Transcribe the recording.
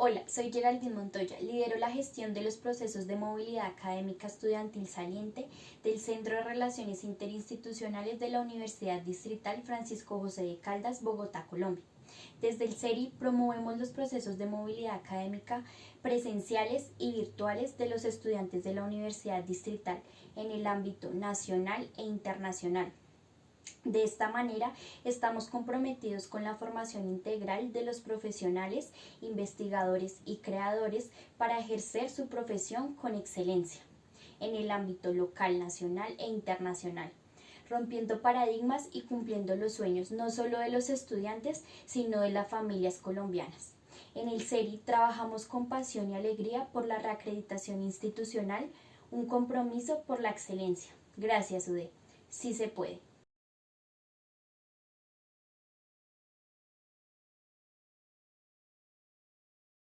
Hola, soy Geraldine Montoya, lidero la gestión de los procesos de movilidad académica estudiantil saliente del Centro de Relaciones Interinstitucionales de la Universidad Distrital Francisco José de Caldas, Bogotá, Colombia. Desde el CERI promovemos los procesos de movilidad académica presenciales y virtuales de los estudiantes de la Universidad Distrital en el ámbito nacional e internacional de esta manera, estamos comprometidos con la formación integral de los profesionales, investigadores y creadores para ejercer su profesión con excelencia en el ámbito local, nacional e internacional, rompiendo paradigmas y cumpliendo los sueños no solo de los estudiantes, sino de las familias colombianas. En el CERI trabajamos con pasión y alegría por la reacreditación institucional, un compromiso por la excelencia. Gracias, UDE. Sí se puede.